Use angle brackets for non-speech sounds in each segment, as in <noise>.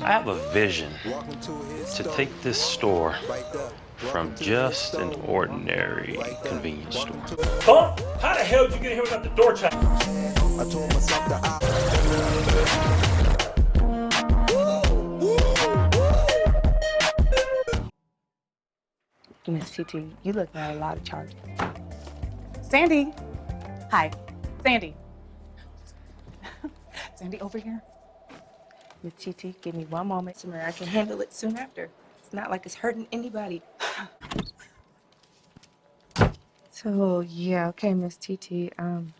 I have a vision to take this store from just an ordinary convenience store. Huh? How the hell did you get here without the door check? I told myself that I Miss TT, you look at a lot of charges. Sandy. Hi. Sandy. <laughs> Sandy, over here. Miss TT, give me one moment. I can handle it soon after. It's not like it's hurting anybody. <sighs> So, yeah, okay, Miss TT. Um,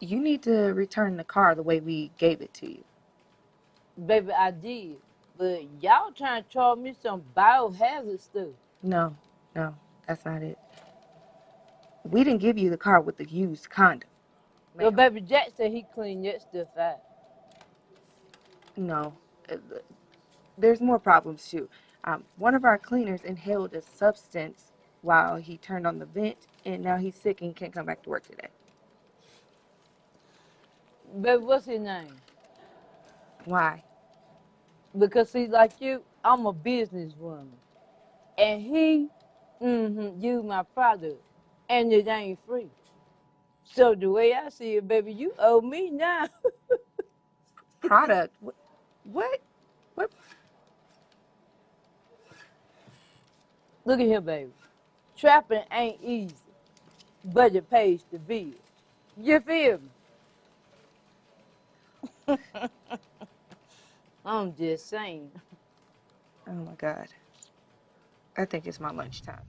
you need to return the car the way we gave it to you. Baby, I did. But y'all trying to charge me some biohazard stuff. No, no, that's not it. We didn't give you the car with the used condom. Your baby Jack said he cleaned that stuff out. No, uh, there's more problems too. Um, one of our cleaners inhaled a substance while he turned on the vent, and now he's sick and can't come back to work today. Baby, what's his name? Why? Because he's like you, I'm a businesswoman. And he, mm-hmm, my product. And it ain't free. So the way I see it, baby, you owe me now. <laughs> Product? What? What? Look at here, baby. Trapping ain't easy, but it pays the bill. You feel me? <laughs> I'm just saying. Oh my God. I think it's my lunchtime.